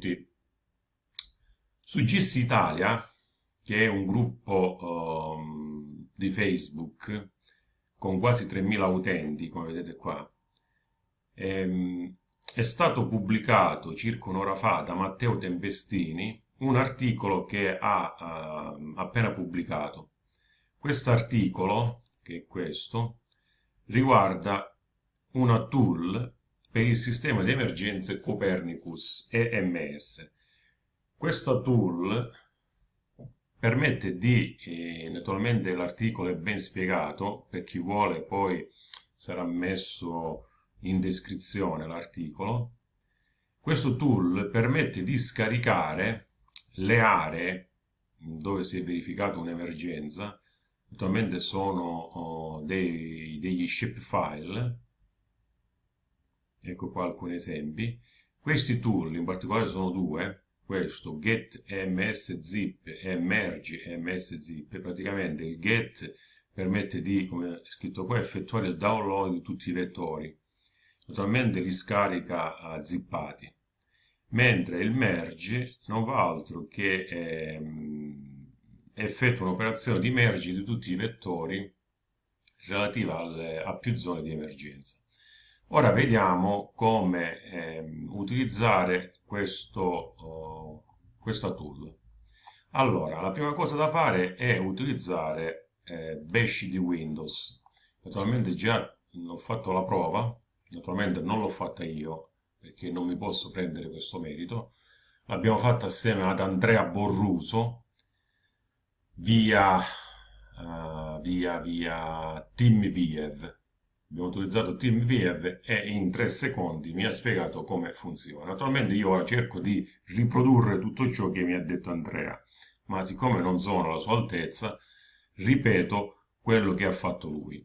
tutti. Su GIS Italia, che è un gruppo um, di Facebook con quasi 3.000 utenti, come vedete qua, ehm, è stato pubblicato circa un'ora fa da Matteo Tempestini un articolo che ha uh, appena pubblicato. Questo articolo, che è questo, riguarda una tool per il sistema di emergenze Copernicus EMS. Questa tool permette di, eh, naturalmente l'articolo è ben spiegato, per chi vuole poi sarà messo in descrizione l'articolo, questo tool permette di scaricare le aree dove si è verificata un'emergenza, attualmente sono oh, dei, degli shapefile, ecco qua alcuni esempi. Questi tool, in particolare sono due, questo get mszip e merge mszip, praticamente il get permette di, come è scritto qua, effettuare il download di tutti i vettori, totalmente li scarica uh, zippati, mentre il merge non fa altro che ehm, effettua un'operazione di merge di tutti i vettori relativa alle, a più zone di emergenza. Ora vediamo come ehm, utilizzare questo, uh, questa tool. Allora, la prima cosa da fare è utilizzare eh, Bash di Windows. Naturalmente già ho fatto la prova, naturalmente non l'ho fatta io, perché non mi posso prendere questo merito. L'abbiamo fatta assieme ad Andrea Borruso, via, uh, via, via TeamViev abbiamo utilizzato TeamView e in tre secondi mi ha spiegato come funziona. Naturalmente io ora cerco di riprodurre tutto ciò che mi ha detto Andrea, ma siccome non sono alla sua altezza, ripeto quello che ha fatto lui.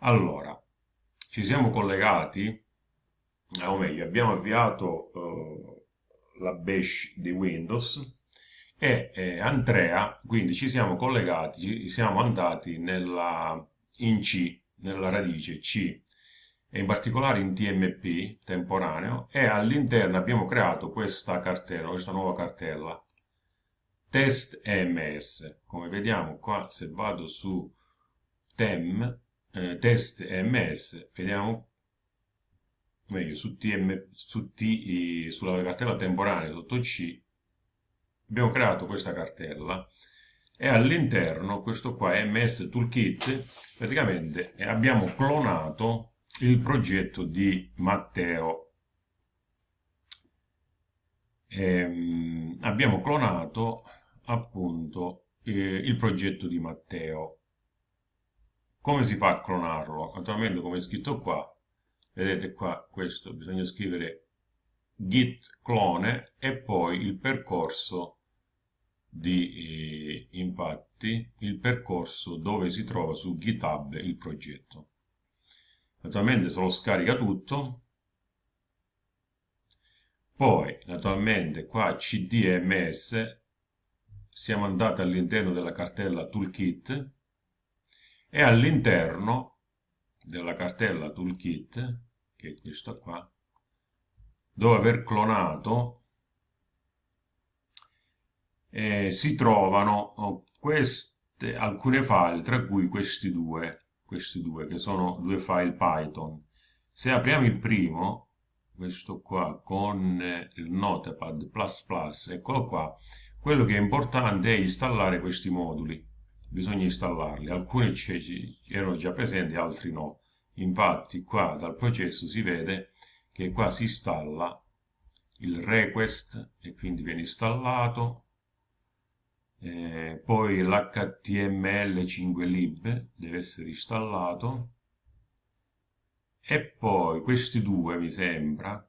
Allora, ci siamo collegati, o meglio, abbiamo avviato uh, la bash di Windows e eh, Andrea, quindi ci siamo collegati, siamo andati nella, in C, nella radice C. E in particolare in TMP temporaneo e all'interno abbiamo creato questa cartella, questa nuova cartella. Test EMS come vediamo qua se vado su tem eh, test EMS vediamo meglio su, TM, su T, sulla cartella temporanea sotto C abbiamo creato questa cartella e all'interno questo qua è MS Toolkit. Praticamente abbiamo clonato il progetto di Matteo. Ehm, abbiamo clonato appunto eh, il progetto di Matteo. Come si fa a clonarlo? naturalmente come è scritto qua vedete qua questo bisogna scrivere git clone e poi il percorso di eh, infatti il percorso dove si trova su GitHub il progetto. Naturalmente se lo scarica tutto, poi naturalmente qua cdms siamo andati all'interno della cartella toolkit e all'interno della cartella toolkit, che è questa qua, dopo aver clonato eh, si trovano oh, queste, alcune file, tra cui questi due, questi due, che sono due file Python. Se apriamo il primo, questo qua, con eh, il Notepad++, eccolo qua, quello che è importante è installare questi moduli. Bisogna installarli. Alcuni erano già presenti, altri no. Infatti qua dal processo si vede che qua si installa il request e quindi viene installato eh, poi l'HTML5lib deve essere installato. E poi questi due mi sembra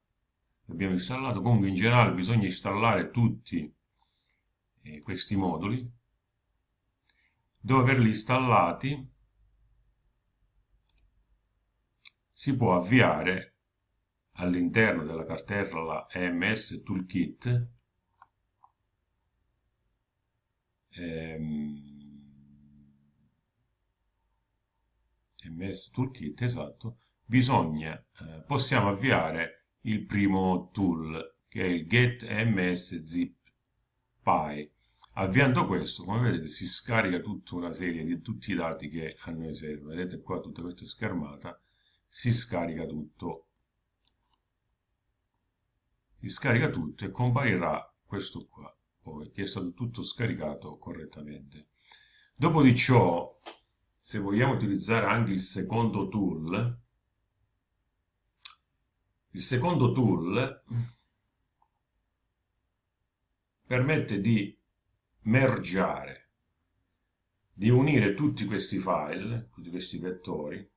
abbiamo installato comunque in generale bisogna installare tutti eh, questi moduli. Dopo averli installati si può avviare all'interno della cartella EMS Toolkit ehm, MS Toolkit, esatto, bisogna, eh, possiamo avviare il primo tool, che è il get ms zip py. Avviando questo, come vedete, si scarica tutta una serie di tutti i dati che a noi servono. Vedete qua tutta questa schermata, si scarica tutto. Si scarica tutto e comparirà questo qua, poi, che è stato tutto scaricato correttamente. Dopo di ciò, se vogliamo utilizzare anche il secondo tool, il secondo tool permette di mergiare, di unire tutti questi file, tutti questi vettori,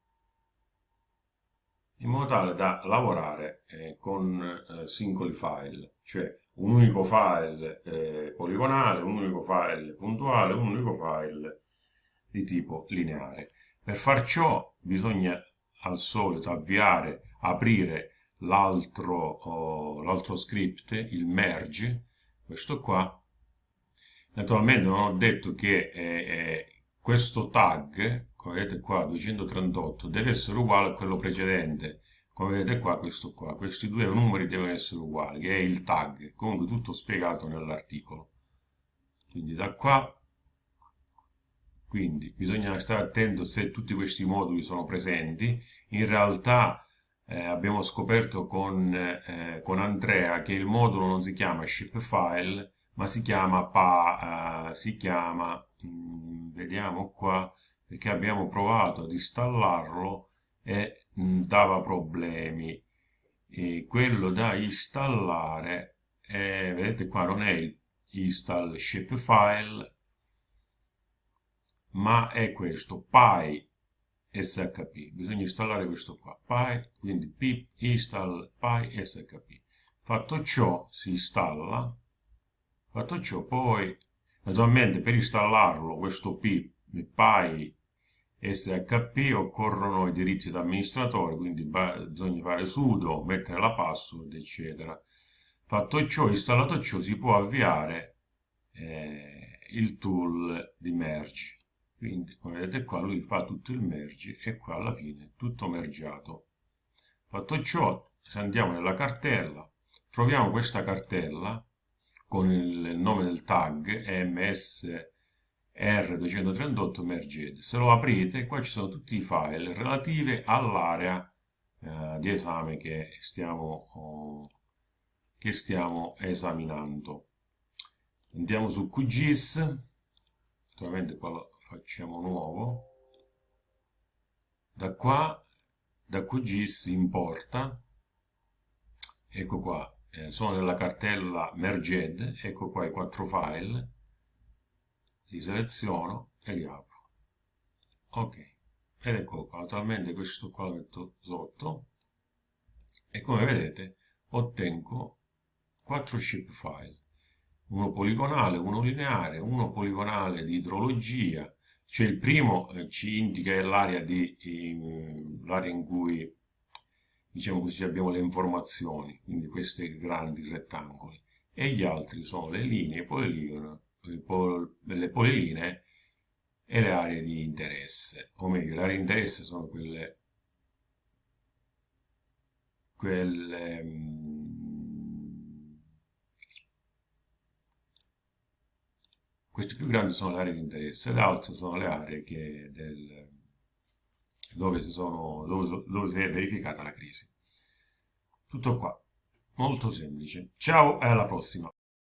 in modo tale da lavorare eh, con eh, singoli file, cioè un unico file eh, poligonale, un unico file puntuale, un unico file di tipo lineare. Per far ciò bisogna al solito avviare, aprire l'altro oh, script, il merge, questo qua. Naturalmente non ho detto che eh, questo tag, come vedete qua 238, deve essere uguale a quello precedente. Come vedete qua, questo qua, questi due numeri devono essere uguali, che è il tag, comunque tutto spiegato nell'articolo. Quindi da qua quindi bisogna stare attento se tutti questi moduli sono presenti. In realtà eh, abbiamo scoperto con, eh, con, Andrea che il modulo non si chiama shipfile, ma si chiama pa, eh, si chiama, mh, mm, vediamo qua, perché abbiamo provato ad installarlo e dava problemi. E quello da installare, vedete qua non è il install shapefile, ma è questo, py shp. Bisogna installare questo qua, py, quindi pip install py shp. Fatto ciò, si installa. Fatto ciò, poi, naturalmente per installarlo, questo pip, py shp, occorrono i diritti d'amministratore, quindi bisogna fare sudo, mettere la password, eccetera. Fatto ciò, installato ciò, si può avviare eh, il tool di merge quindi come vedete qua lui fa tutto il merge e qua alla fine tutto mergiato fatto ciò se andiamo nella cartella troviamo questa cartella con il nome del tag msr238 merged se lo aprite qua ci sono tutti i file relativi all'area eh, di esame che stiamo, oh, che stiamo esaminando. Andiamo su QGIS naturalmente qua lo facciamo nuovo. Da qua da QGIS importa. Ecco qua eh, sono nella cartella merged ecco qua i quattro file li seleziono e li apro ok ed ecco qua naturalmente questo qua lo metto sotto e come vedete ottengo quattro shapefile uno poligonale, uno lineare, uno poligonale di idrologia, cioè il primo eh, ci indica l'area in cui diciamo così abbiamo le informazioni, quindi questi grandi rettangoli, e gli altri sono le linee, poliline, le polilinee e le aree di interesse, o meglio, le aree di interesse sono quelle, quelle Queste più grandi sono le aree di interesse, le altre sono le aree del, dove, si sono, dove, dove si è verificata la crisi. Tutto qua, molto semplice. Ciao e alla prossima!